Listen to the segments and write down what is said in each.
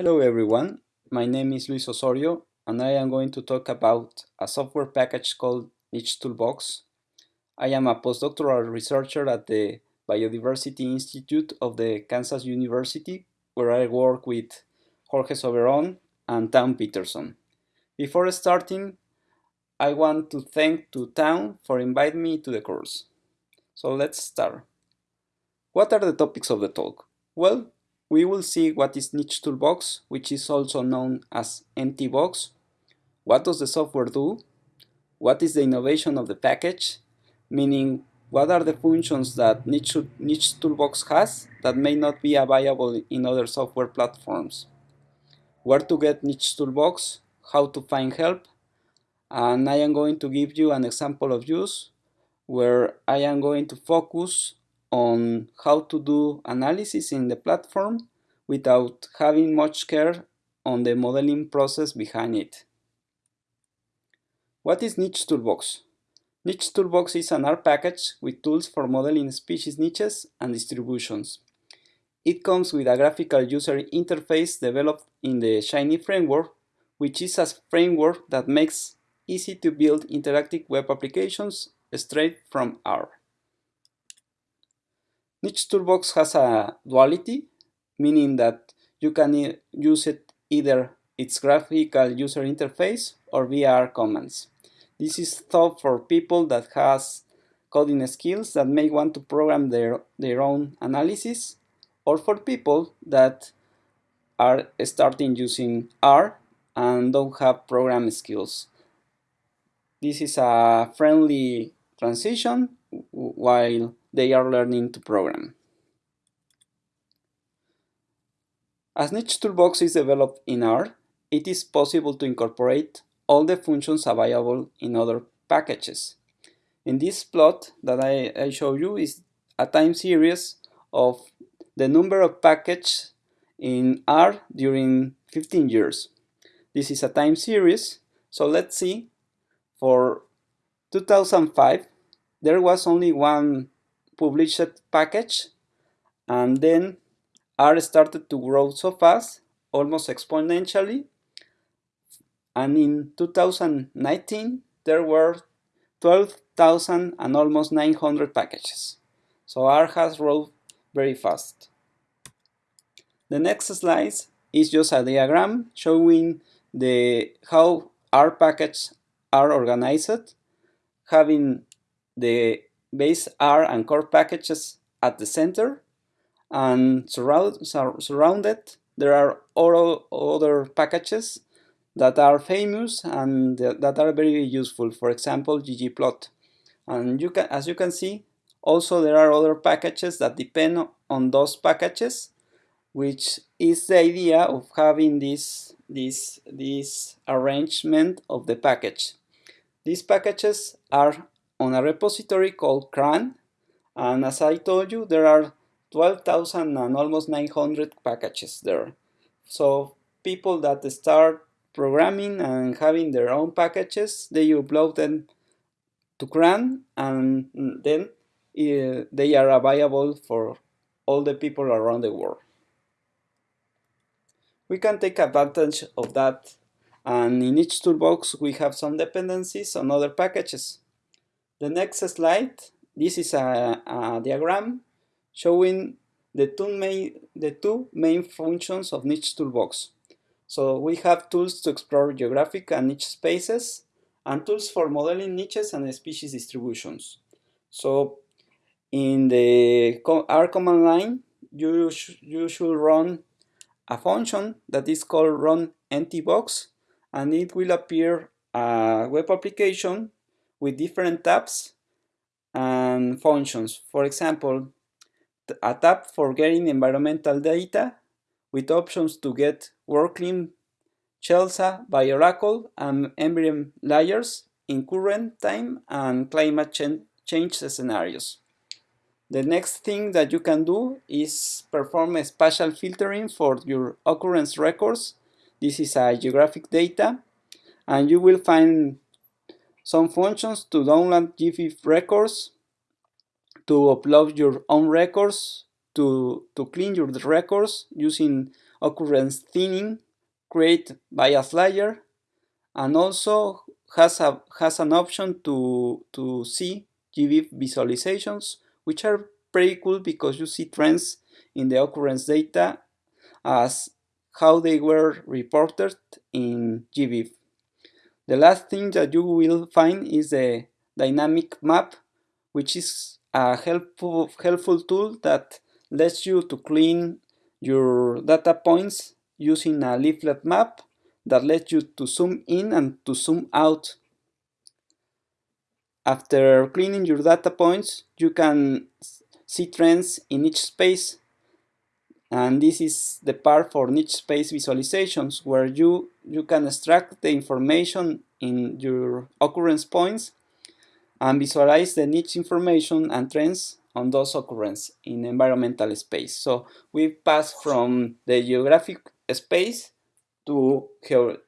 Hello everyone, my name is Luis Osorio and I am going to talk about a software package called Niche Toolbox. I am a postdoctoral researcher at the Biodiversity Institute of the Kansas University where I work with Jorge Soberon and Town Peterson. Before starting, I want to thank to Town for inviting me to the course. So let's start. What are the topics of the talk? Well, we will see what is Niche Toolbox, which is also known as NTBox. What does the software do? What is the innovation of the package? Meaning, what are the functions that Niche, Niche Toolbox has that may not be available in other software platforms? Where to get Niche Toolbox? How to find help? And I am going to give you an example of use where I am going to focus on how to do analysis in the platform without having much care on the modeling process behind it. What is Niche Toolbox? Niche Toolbox is an R package with tools for modeling species niches and distributions. It comes with a graphical user interface developed in the Shiny framework, which is a framework that makes easy to build interactive web applications straight from R. Niche Toolbox has a duality, meaning that you can use it either its graphical user interface or VR commands. This is thought for people that has coding skills that may want to program their, their own analysis or for people that are starting using R and don't have program skills. This is a friendly transition while they are learning to program. As Niche Toolbox is developed in R, it is possible to incorporate all the functions available in other packages. In this plot that I, I show you is a time series of the number of packages in R during 15 years. This is a time series, so let's see, for 2005 there was only one published package and then R started to grow so fast, almost exponentially. And in 2019, there were 12,000 and almost 900 packages. So R has grown very fast. The next slide is just a diagram showing the how R packages are organized, having the base R and core packages at the center and surround, sur surrounded there are all other packages that are famous and that are very useful. For example ggplot and you can as you can see also there are other packages that depend on those packages which is the idea of having this this this arrangement of the package. These packages are on a repository called CRAN. And as I told you, there are 12,000 and almost 900 packages there. So people that start programming and having their own packages, they upload them to CRAN and then uh, they are available for all the people around the world. We can take advantage of that and in Niche Toolbox we have some dependencies on other packages. The next slide, this is a, a diagram showing the two, main, the two main functions of niche toolbox. So we have tools to explore geographic and niche spaces and tools for modeling niches and species distributions. So in the R command line, you, sh you should run a function that is called run ntbox and it will appear a web application with different tabs and functions. For example, a tab for getting environmental data with options to get WorldClim, CHELSA, BioOracle, and ENVIREM layers in current time and climate ch change scenarios. The next thing that you can do is perform a spatial filtering for your occurrence records. This is a geographic data and you will find some functions to download GBIF records, to upload your own records, to, to clean your records using occurrence thinning, create bias layer, and also has a has an option to to see GBIF visualizations, which are pretty cool because you see trends in the occurrence data as how they were reported in GBIF. The last thing that you will find is the dynamic map, which is a helpful, helpful tool that lets you to clean your data points using a leaflet map that lets you to zoom in and to zoom out. After cleaning your data points, you can see trends in each space. And this is the part for niche space visualizations where you, you can extract the information in your occurrence points and visualize the niche information and trends on those occurrences in environmental space. So we pass from the geographic space to,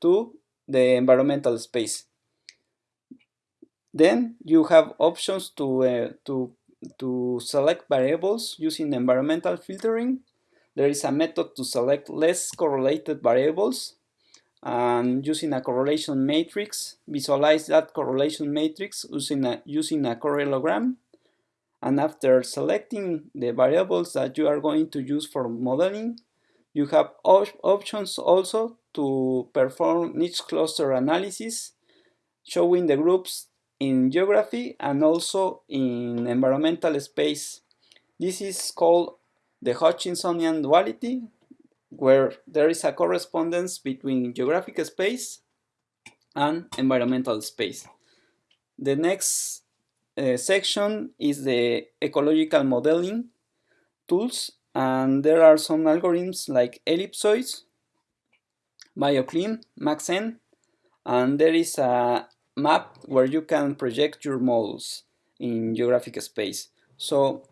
to the environmental space. Then you have options to, uh, to, to select variables using environmental filtering. There is a method to select less correlated variables and using a correlation matrix, visualize that correlation matrix using a, using a correlogram. And after selecting the variables that you are going to use for modeling, you have op options also to perform niche cluster analysis, showing the groups in geography and also in environmental space. This is called the Hutchinsonian duality, where there is a correspondence between geographic space and environmental space. The next uh, section is the ecological modeling tools and there are some algorithms like ellipsoids, BioClim, MaxEnt, and there is a map where you can project your models in geographic space. So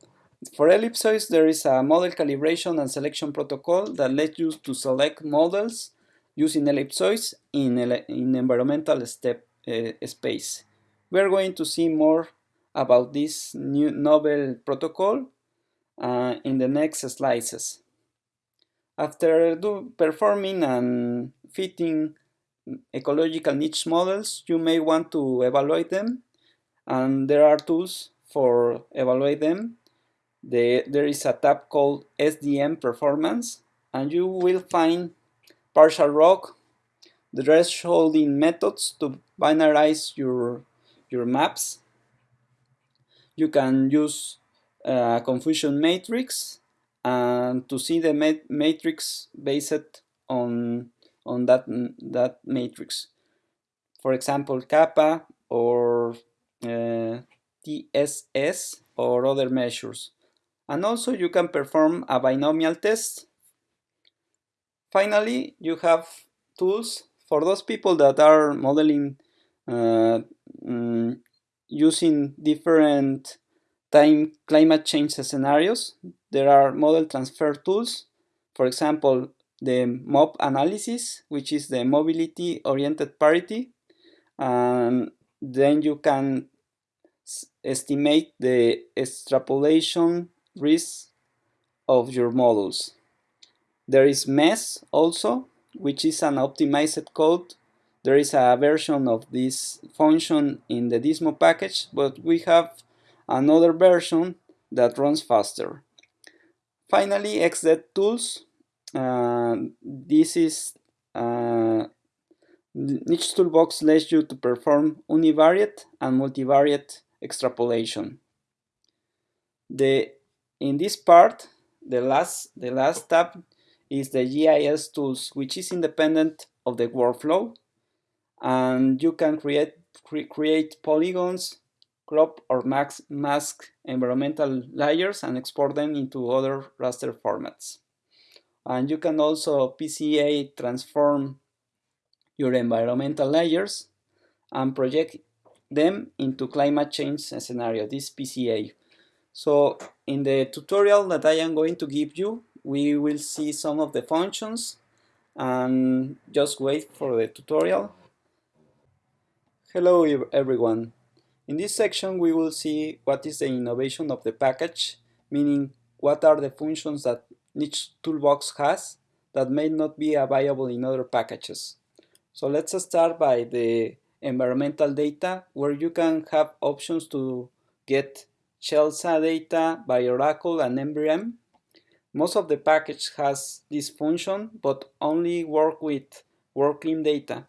for ellipsoids, there is a model calibration and selection protocol that lets you to select models using ellipsoids in, in environmental step uh, space. We are going to see more about this new novel protocol uh, in the next slices. After do performing and fitting ecological niche models, you may want to evaluate them and there are tools for evaluate them the, there is a tab called SDM Performance and you will find partial ROC, the thresholding methods to binarize your, your maps. You can use a confusion matrix and to see the matrix based on, on that, that matrix. For example, kappa or uh, TSS or other measures and also you can perform a binomial test. Finally, you have tools for those people that are modeling uh, mm, using different time climate change scenarios. There are model transfer tools, for example, the MOP analysis, which is the mobility oriented parity. And then you can estimate the extrapolation risks of your models. There is MESS also, which is an optimized code. There is a version of this function in the Dismo package, but we have another version that runs faster. Finally, XDET tools. Uh, this is uh, Niche Toolbox lets you to perform univariate and multivariate extrapolation. The in this part, the last, the last tab is the GIS tools, which is independent of the workflow. And you can create, cre create polygons, crop or max, mask environmental layers and export them into other raster formats. And you can also PCA transform your environmental layers and project them into climate change scenario, this PCA. So in the tutorial that I am going to give you, we will see some of the functions and just wait for the tutorial. Hello everyone. In this section we will see what is the innovation of the package, meaning what are the functions that each toolbox has that may not be available in other packages. So let's start by the environmental data where you can have options to get CHELSA data BioOracle and ENVIREM. Most of the package has this function, but only work with WorldClim data.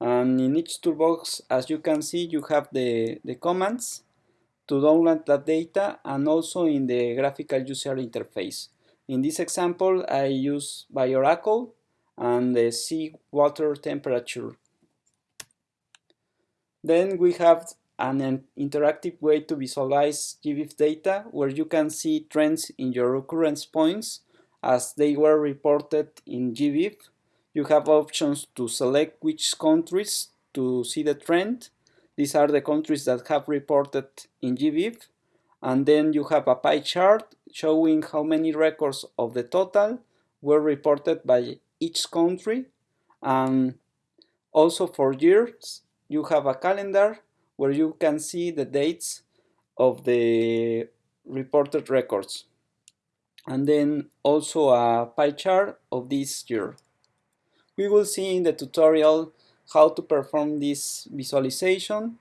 And in Niche Toolbox, as you can see, you have the, the commands to download that data and also in the graphical user interface. In this example, I use BioOracle and the sea water temperature. Then we have an interactive way to visualize GBIF data where you can see trends in your occurrence points as they were reported in GBIF. You have options to select which countries to see the trend. These are the countries that have reported in GBIF. And then you have a pie chart showing how many records of the total were reported by each country. And also for years, you have a calendar where you can see the dates of the reported records. And then also a pie chart of this year. We will see in the tutorial how to perform this visualization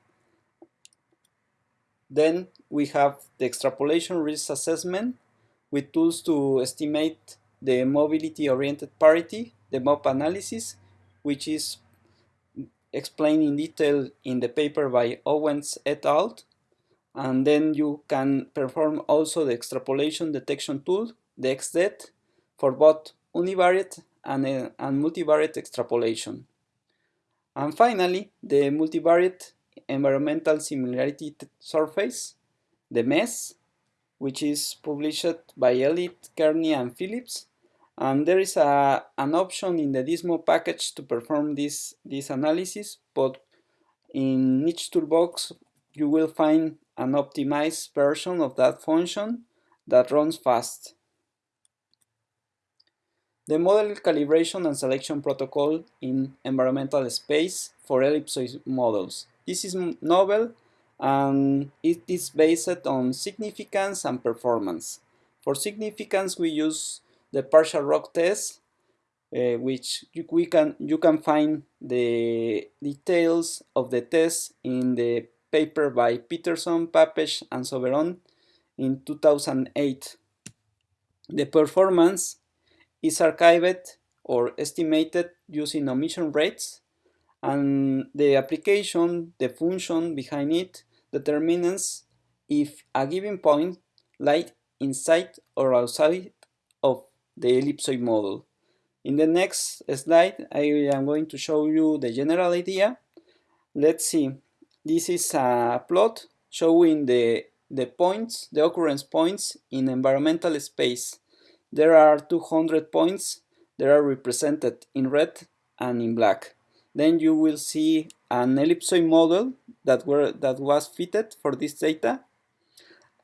then we have the extrapolation risk assessment with tools to estimate the mobility-oriented parity, the MOP analysis, which is explained in detail in the paper by Owens et al. And then you can perform also the extrapolation detection tool, the XDET, for both univariate and, uh, and multivariate extrapolation. And finally, the multivariate environmental similarity surface, the MESS, which is published by Elliott, Kearney, and Phillips. And there is a, an option in the Dismo package to perform this, this analysis, but in Niche Toolbox you will find an optimized version of that function that runs fast. The model calibration and selection protocol in environmental space for ellipsoid models. This is novel and it is based on significance and performance. For significance we use the partial ROC test uh, which you, we can, you can find the details of the test in the paper by Peterson, Papesch and Soberon in 2008. The performance is archived or estimated using omission rates and the application, the function behind it, determines if a given point lies inside or outside of the ellipsoid model. In the next slide, I am going to show you the general idea. Let's see. This is a plot showing the, the points, the occurrence points in environmental space. There are 200 points that are represented in red and in black then you will see an ellipsoid model that were that was fitted for this data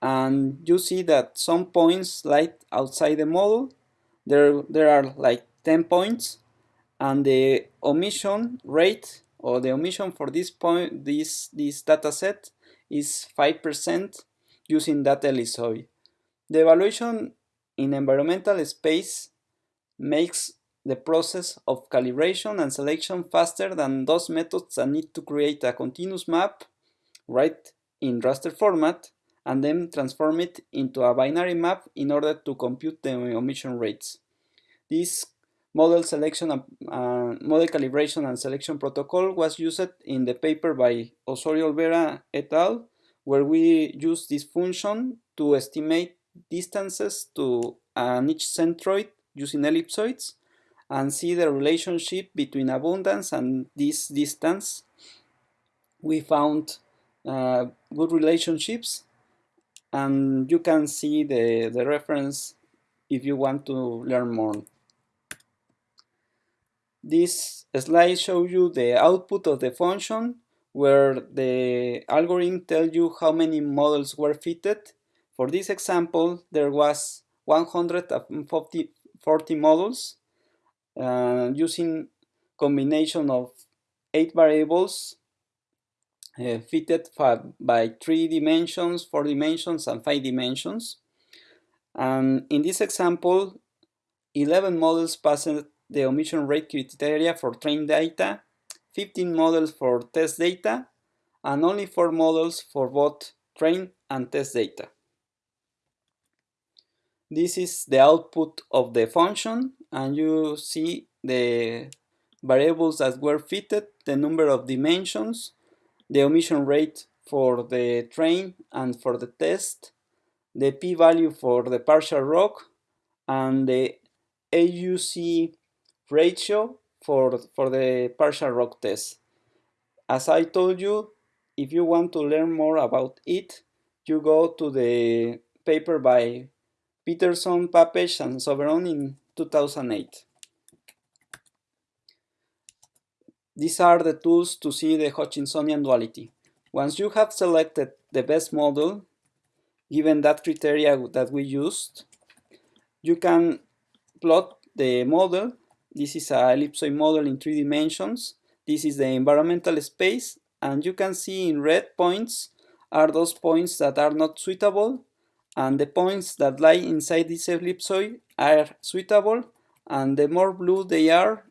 and you see that some points lie outside the model there there are like 10 points and the omission rate or the omission for this point this this data set is 5% using that ellipsoid the evaluation in environmental space makes the process of calibration and selection faster than those methods that need to create a continuous map, right, in raster format, and then transform it into a binary map in order to compute the omission rates. This model selection uh, model calibration and selection protocol was used in the paper by Osorio Olvera et al. where we use this function to estimate distances to an each centroid using ellipsoids and see the relationship between abundance and this distance. We found uh, good relationships and you can see the, the reference if you want to learn more. This slide shows you the output of the function where the algorithm tells you how many models were fitted. For this example, there was 140 40 models uh, using combination of eight variables uh, fitted by three dimensions, four dimensions, and five dimensions. And in this example, 11 models passed the omission rate criteria for trained data, 15 models for test data, and only 4 models for both train and test data. This is the output of the function and you see the variables that were fitted, the number of dimensions, the omission rate for the train and for the test, the p-value for the partial ROC, and the AUC ratio for, for the partial ROC test. As I told you, if you want to learn more about it, you go to the paper by Peterson, Papesch, and Soberon in 2008. These are the tools to see the Hutchinsonian duality. Once you have selected the best model, given that criteria that we used, you can plot the model. This is a ellipsoid model in three dimensions. This is the environmental space, and you can see in red points are those points that are not suitable, and the points that lie inside this ellipsoid are suitable, and the more blue they are,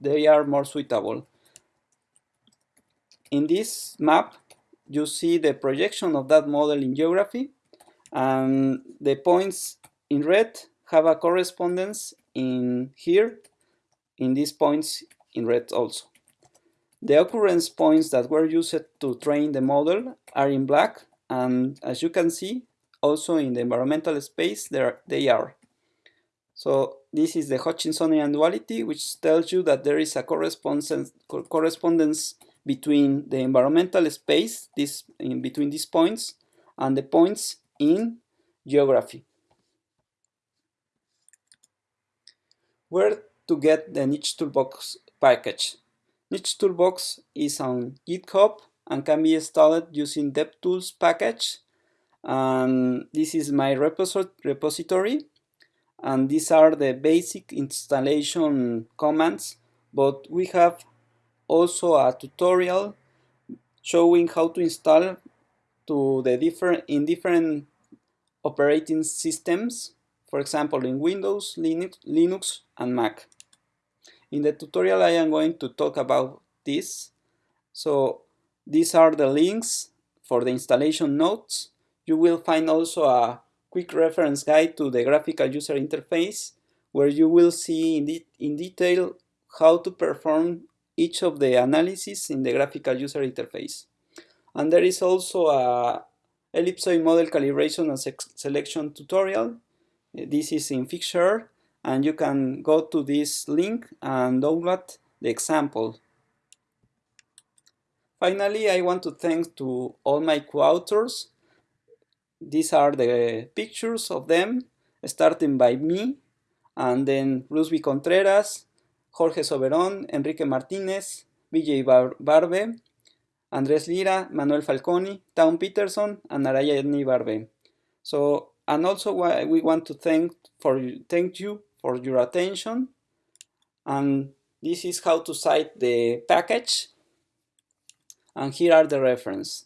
they are more suitable. In this map, you see the projection of that model in geography, and the points in red have a correspondence in here, in these points in red also. The occurrence points that were used to train the model are in black, and as you can see, also in the environmental space, there they are. So this is the Hutchinsonian duality, which tells you that there is a correspondence, correspondence between the environmental space, this in between these points, and the points in geography. Where to get the Niche Toolbox package? Niche Toolbox is on GitHub and can be installed using DevTools package. And this is my repository. And these are the basic installation commands, but we have also a tutorial showing how to install to the different in different operating systems, for example in Windows, Linux, Linux and Mac. In the tutorial I am going to talk about this. So these are the links for the installation notes. You will find also a quick reference guide to the graphical user interface where you will see in, de in detail how to perform each of the analysis in the graphical user interface. And there is also a ellipsoid model calibration and selection tutorial. Uh, this is in Fixture, and you can go to this link and download the example. Finally, I want to thank to all my co-authors. These are the pictures of them, starting by me, and then Rusby Contreras, Jorge Soberón, Enrique Martínez, Vijay Barve, Andrés Lira, Manuel Falconi, Town Peterson, and Narayani Barve. So, and also we want to thank for thank you for your attention. And this is how to cite the package. And here are the reference.